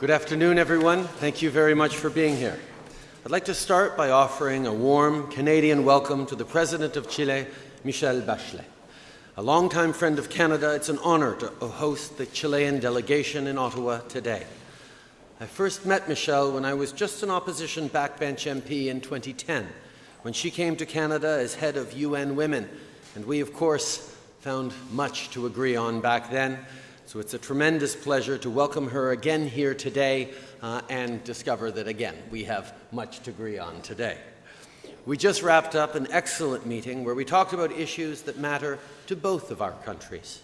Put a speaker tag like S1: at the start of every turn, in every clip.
S1: Good afternoon, everyone. Thank you very much for being here. I'd like to start by offering a warm Canadian welcome to the President of Chile, Michelle Bachelet. A longtime friend of Canada, it's an honour to host the Chilean delegation in Ottawa today. I first met Michelle when I was just an opposition backbench MP in 2010, when she came to Canada as head of UN Women, and we, of course, found much to agree on back then. So it's a tremendous pleasure to welcome her again here today uh, and discover that, again, we have much to agree on today. We just wrapped up an excellent meeting where we talked about issues that matter to both of our countries.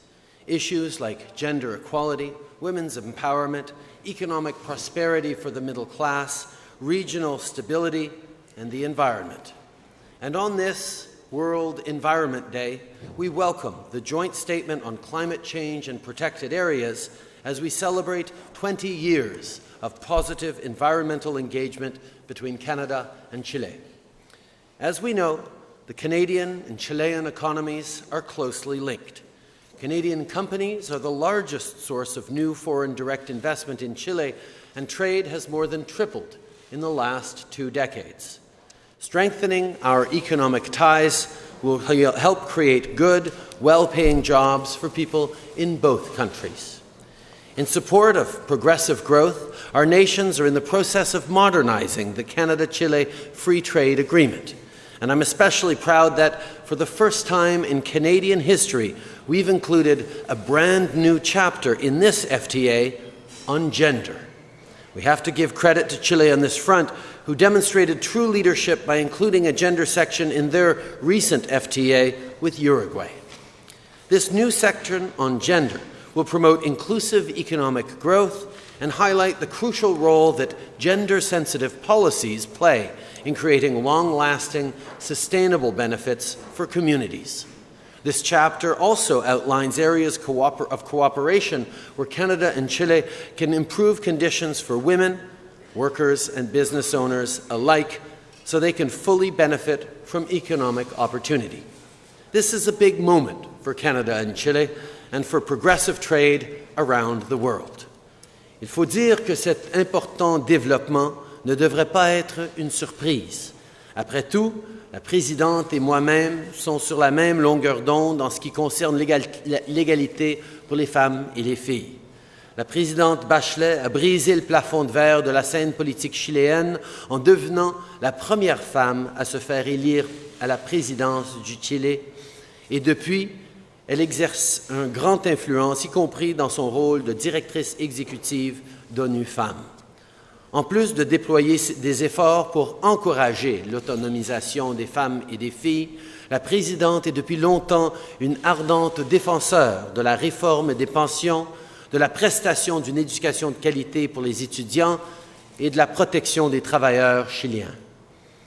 S1: Issues like gender equality, women's empowerment, economic prosperity for the middle class, regional stability, and the environment. And on this World Environment Day, we welcome the joint statement on climate change and protected areas as we celebrate 20 years of positive environmental engagement between Canada and Chile. As we know, the Canadian and Chilean economies are closely linked. Canadian companies are the largest source of new foreign direct investment in Chile, and trade has more than tripled in the last two decades. Strengthening our economic ties will help create good, well-paying jobs for people in both countries. In support of progressive growth, our nations are in the process of modernizing the Canada-Chile Free Trade Agreement. And I'm especially proud that for the first time in Canadian history, we've included a brand new chapter in this FTA on gender. We have to give credit to Chile on this front, who demonstrated true leadership by including a gender section in their recent FTA with Uruguay. This new section on gender will promote inclusive economic growth and highlight the crucial role that gender-sensitive policies play in creating long-lasting, sustainable benefits for communities. This chapter also outlines areas of cooperation where Canada and Chile can improve conditions for women, workers and business owners alike so they can fully benefit from economic opportunity. This is a big moment for Canada and Chile and for progressive trade around the world. Il faut dire que cet important développement ne devrait pas être une surprise. Après tout, la présidente et moi-même sont sur la même longueur d'onde en ce qui concerne l'égalité pour les femmes et les filles. La présidente Bachelet a brisé le plafond de verre de la scène politique chiléenne en devenant la première femme à se faire élire à la présidence du Chili. Et depuis, elle exerce une grande influence, y compris dans son rôle de directrice exécutive d'ONU Femmes. En plus de déployer des efforts pour encourager l'autonomisation des femmes et des filles, la présidente est depuis longtemps une ardente défenseur de la réforme des pensions, de la prestation d'une éducation de qualité pour les étudiants et de la protection des travailleurs chiliens.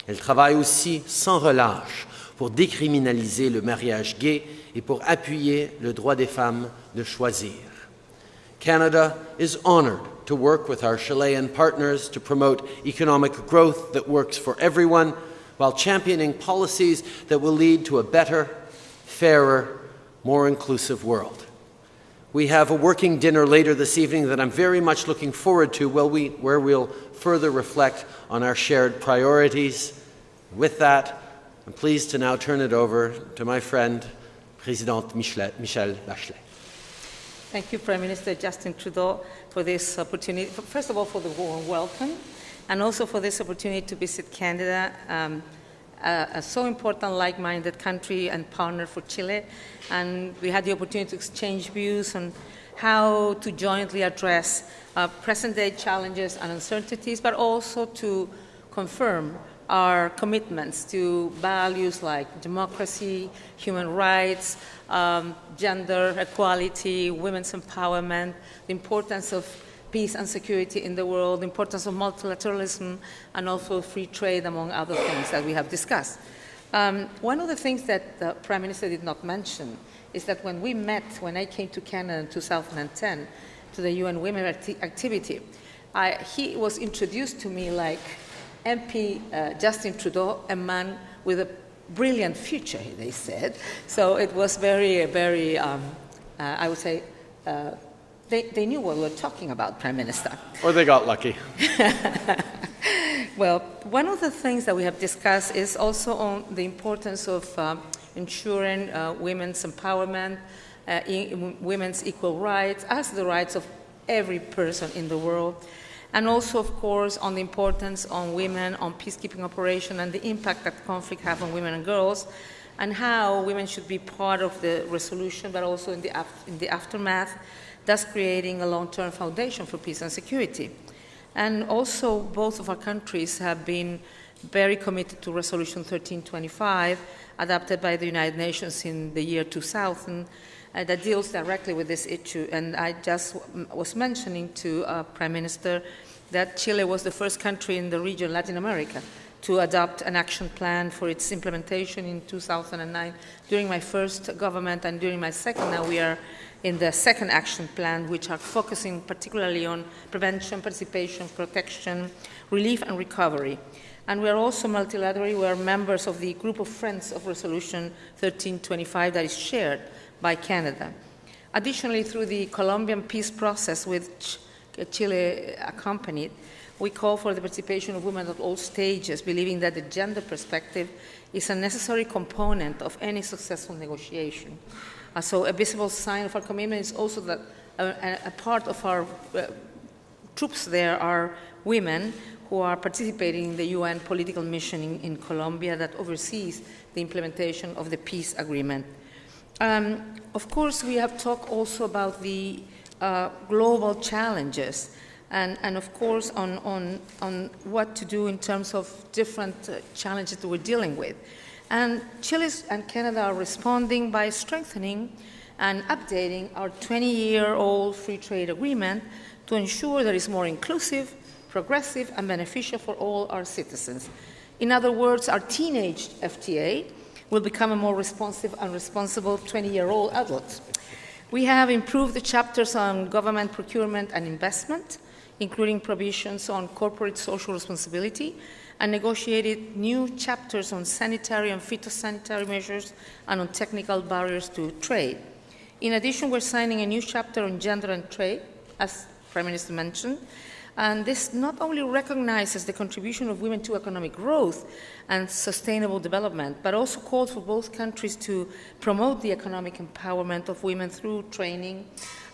S1: Elle travaille aussi sans relâche pour décriminaliser le mariage gay et pour appuyer le droit des femmes de choisir. Canada is honored to work with our Chilean partners to promote economic growth that works for everyone while championing policies that will lead to a better, fairer, more inclusive world. We have a working dinner later this evening that I'm very much looking forward to we, where we'll further reflect on our shared priorities. With that, I'm pleased to now turn it over to my friend, President Michelle, Michelle Bachelet.
S2: Thank you, Prime Minister Justin Trudeau, for this opportunity. First of all, for the warm welcome, and also for this opportunity to visit Canada, um, a, a, so important like-minded country and partner for Chile. And we had the opportunity to exchange views on how to jointly address uh, present-day challenges and uncertainties, but also to confirm our commitments to values like democracy, human rights, um, gender equality, women's empowerment, the importance of peace and security in the world, importance of multilateralism, and also free trade, among other things that we have discussed. Um, one of the things that the Prime Minister did not mention is that when we met, when I came to Canada in 2010, to the UN Women activity, I, he was introduced to me like MP uh, Justin Trudeau, a man with a brilliant future, they said. So it was very, very, um, uh, I would say, uh, they, they knew what we were talking about, Prime Minister.
S1: Or they got lucky.
S2: Well, one of the things that we have discussed is also on the importance of uh, ensuring uh, women's empowerment, uh, in, women's equal rights, as the rights of every person in the world, and also, of course, on the importance on women, on peacekeeping operation, and the impact that conflict have on women and girls, and how women should be part of the resolution, but also in the, af- in the aftermath, thus creating a long-term foundation for peace and security. And also, both of our countries have been very committed to Resolution 1325, adopted by the United Nations in the year 2000, uh, that deals directly with this issue. And I just was mentioning to uh, Prime Minister that Chile was the first country in the region, Latin America, to adopt an action plan for its implementation in 2009. During my first government and during my second, now we are in the second action plan, which are focusing particularly on prevention, participation, protection, relief, and recovery. And we are also multilateral. We are members of the group of friends of Resolution 1325 that is shared by Canada. Additionally, through the Colombian peace process, which Chile accompanied, we call for the participation of women at all stages, believing that the gender perspective is a necessary component of any successful negotiation. Uh, so, a visible sign of our commitment is also that a, a- part of our uh, troops there are women who are participating in the UN political mission in, in Colombia that oversees the implementation of the peace agreement. Um, of course, we have talked also about the uh, global challenges and, and of course, on, on, on what to do in terms of different uh, challenges that we're dealing with. And Chile and Canada are responding by strengthening and updating our 20 year old free trade agreement to ensure that it's more inclusive, progressive, and beneficial for all our citizens. In other words, our teenage FTA will become a more responsive and responsible 20 year old adult. We have improved the chapters on government procurement and investment, including provisions on corporate social responsibility, and negotiated new chapters on sanitary and phytosanitary measures and on technical barriers to trade. In addition, we're signing a new chapter on gender and trade, as the Prime Minister mentioned, and this not only recognizes the contribution of women to economic growth and sustainable development, but also calls for both countries to promote the economic empowerment of women through training,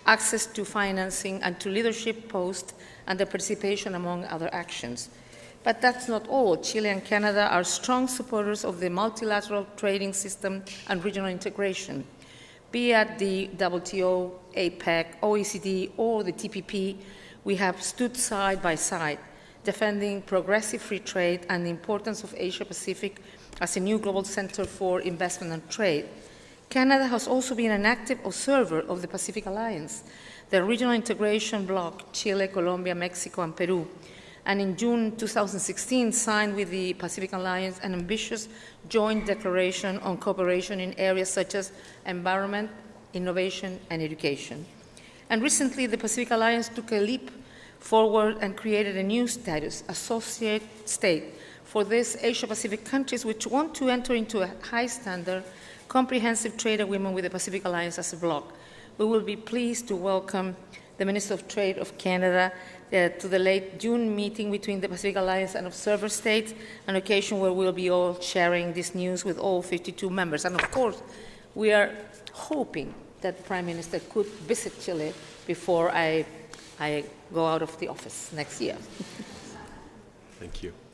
S2: access to financing, and to leadership posts, and their participation among other actions. But that's not all. Chile and Canada are strong supporters of the multilateral trading system and regional integration. Be at the WTO, APEC, OECD, or the TPP, we have stood side by side, defending progressive free trade and the importance of Asia Pacific as a new global center for investment and trade. Canada has also been an active observer of the Pacific Alliance, the regional integration bloc Chile, Colombia, Mexico, and Peru, and in June 2016 signed with the Pacific Alliance an ambitious joint declaration on cooperation in areas such as environment, innovation, and education. And recently, the Pacific Alliance took a leap forward and created a new status, associate state, for these Asia Pacific countries which want to enter into a high standard, comprehensive trade agreement with the Pacific Alliance as a bloc. We will be pleased to welcome the Minister of Trade of Canada uh, to the late June meeting between the Pacific Alliance and observer states, an occasion where we'll be all sharing this news with all 52 members. And of course, we are hoping that the Prime Minister could visit Chile before I, I go out of the office next year.
S1: Thank you.